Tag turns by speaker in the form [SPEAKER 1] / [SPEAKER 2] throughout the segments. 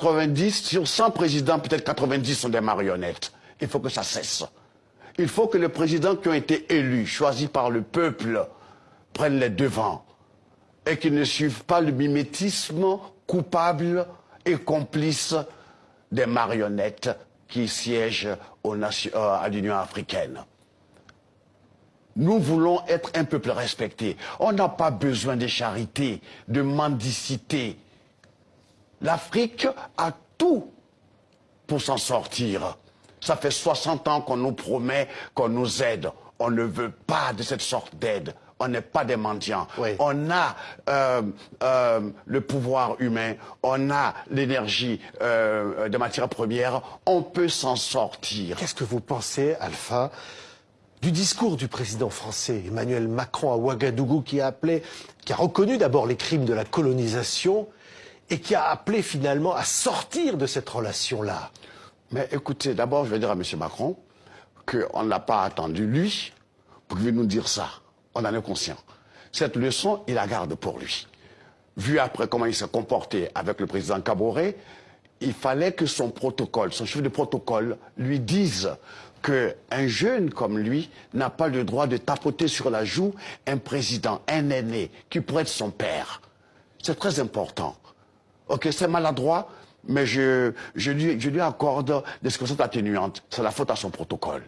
[SPEAKER 1] 90, sur 100 présidents, peut-être 90 sont des marionnettes. Il faut que ça cesse. Il faut que les présidents qui ont été élus, choisis par le peuple, prennent les devants et qu'ils ne suivent pas le mimétisme coupable et complice des marionnettes qui siègent euh, à l'Union africaine. Nous voulons être un peuple respecté. On n'a pas besoin de charité, de mendicité. L'Afrique a tout pour s'en sortir. Ça fait 60 ans qu'on nous promet qu'on nous aide. On ne veut pas de cette sorte d'aide. On n'est pas des mendiants. On a euh, euh, le pouvoir humain, on a l'énergie euh, de matières premières, on peut s'en sortir.
[SPEAKER 2] Qu'est-ce que vous pensez, Alpha, du discours du président français Emmanuel Macron à Ouagadougou qui a appelé, qui a reconnu d'abord les crimes de la colonisation et qui a appelé finalement à sortir de cette relation-là
[SPEAKER 1] Mais écoutez, d'abord je vais dire à M. Macron qu'on n'a pas attendu lui pour qu'il nous dire ça. On en est conscient. Cette leçon, il la garde pour lui. Vu après comment il s'est comporté avec le président Caboret, il fallait que son protocole, son chef de protocole, lui dise qu'un jeune comme lui n'a pas le droit de tapoter sur la joue un président, un aîné, qui pourrait être son père. C'est très important. Ok, c'est maladroit, mais je, je, lui, je lui accorde des circonstances atténuantes. C'est la faute à son protocole.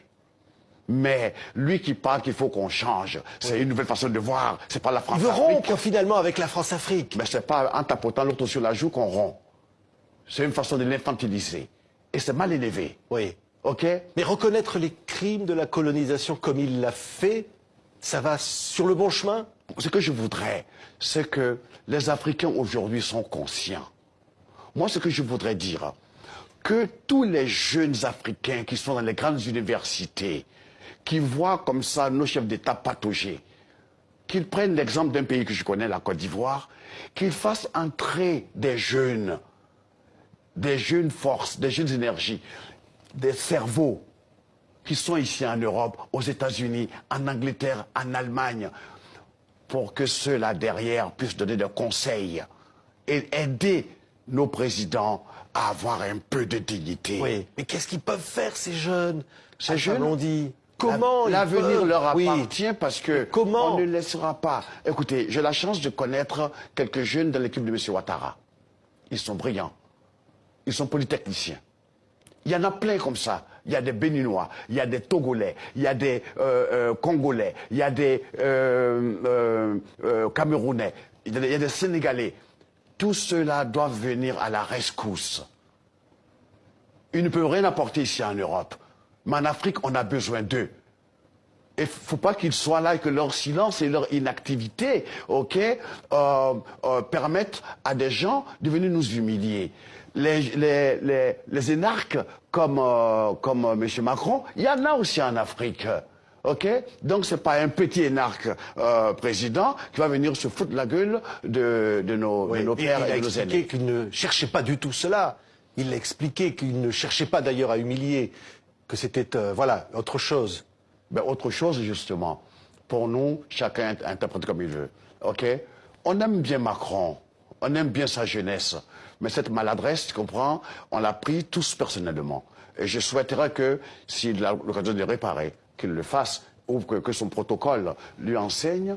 [SPEAKER 1] Mais lui qui parle qu'il faut qu'on change, c'est une nouvelle façon de voir. C'est pas la France.
[SPEAKER 2] Il veut rompre finalement avec la France-Afrique.
[SPEAKER 1] Mais c'est pas en tapotant l'autre sur la joue qu'on rompt. C'est une façon de l'infantiliser. Et c'est mal élevé.
[SPEAKER 2] Oui.
[SPEAKER 1] OK?
[SPEAKER 2] Mais reconnaître les crimes de la colonisation comme il l'a fait, ça va sur le bon chemin
[SPEAKER 1] Ce que je voudrais, c'est que les Africains aujourd'hui sont conscients. Moi, ce que je voudrais dire, que tous les jeunes Africains qui sont dans les grandes universités, qui voient comme ça nos chefs d'État patauger, qu'ils prennent l'exemple d'un pays que je connais, la Côte d'Ivoire, qu'ils fassent entrer des jeunes, des jeunes forces, des jeunes énergies, des cerveaux qui sont ici en Europe, aux États-Unis, en Angleterre, en Allemagne, pour que ceux-là derrière puissent donner des conseils et aider nos présidents à avoir un peu de dignité.
[SPEAKER 2] Oui, mais qu'est-ce qu'ils peuvent faire ces jeunes?
[SPEAKER 1] Ces jeunes?
[SPEAKER 2] on dit Comment
[SPEAKER 1] L'avenir leur appartient parce que Comment? on ne laissera pas. Écoutez, j'ai la chance de connaître quelques jeunes de l'équipe de M. Ouattara. Ils sont brillants. Ils sont polytechniciens. Il y en a plein comme ça. Il y a des Béninois, il y a des Togolais, il y a des euh, euh, Congolais, il y a des euh, Camerounais, il y a des Sénégalais. Tous ceux-là doivent venir à la rescousse. Ils ne peuvent rien apporter ici en Europe. Mais en Afrique, on a besoin d'eux. Il ne faut pas qu'ils soient là et que leur silence et leur inactivité permettent à des gens de venir nous humilier les, les, les, énarques comme, euh, comme euh, M. Macron, il y en a aussi en Afrique. Ok? Donc c'est pas un petit énarque euh, président qui va venir se foutre la gueule de, de, nos, de nos pères et, de nos
[SPEAKER 2] aînés. Il a expliqué qu'il ne cherchait pas du tout cela. Il a expliqué qu'il ne cherchait pas d'ailleurs à humilier, que c'était voilà autre chose.
[SPEAKER 1] Ben, autre chose justement. Pour nous, chacun interprète comme il veut. Ok? On aime bien Macron, on aime bien sa jeunesse. Mais cette maladresse, tu comprends, on l'a pris tous personnellement. Et je souhaiterais que, s'il a l'occasion de réparer, qu'il le fasse, ou que, son protocole lui enseigne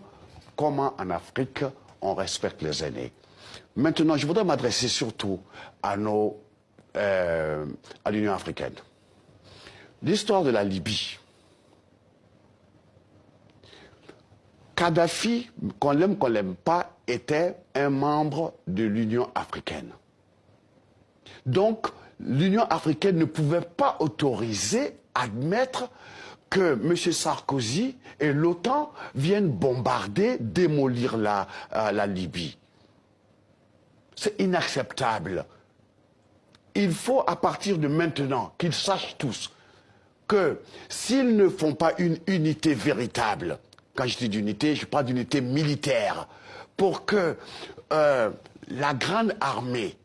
[SPEAKER 1] comment en Afrique on respecte les aînés. Maintenant, je voudrais m'adresser surtout à euh, à l'Union africaine. L'histoire de la Libye. Kadhafi, qu'on l'aime, qu'on l'aime pas, était un membre de l'Union africaine. Donc, l'Union africaine ne pouvait pas autoriser, admettre que M. Sarkozy et l'OTAN viennent bombarder, démolir la, euh, la Libye. C'est inacceptable. Il faut, à partir de maintenant, qu'ils sachent tous que s'ils ne font pas une unité véritable, quand je dis d'unité, je parle d'unité militaire, pour que euh, la grande armée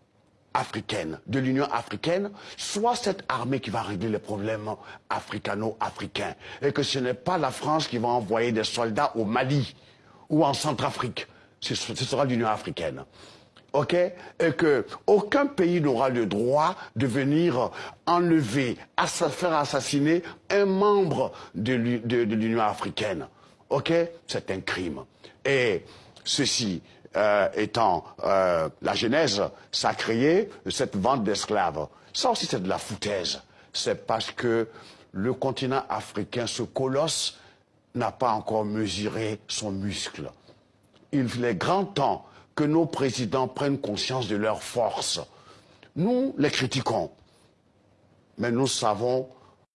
[SPEAKER 1] africaine, de l'Union africaine, soit cette armée qui va régler les problèmes africano-africains. Et que ce n'est pas la France qui va envoyer des soldats au Mali ou en Centrafrique. Ce, sera l'Union africaine. ok? Et que aucun pays n'aura le droit de venir enlever, faire assassiner un membre de l'Union africaine. Ok C'est un crime. Et ceci euh, étant euh, la genèse sacrée de cette vente d'esclaves, ça aussi c'est de la foutaise. C'est parce que le continent africain, ce colosse, n'a pas encore mesuré son muscle. Il est grand temps que nos présidents prennent conscience de leur force. Nous les critiquons, mais nous savons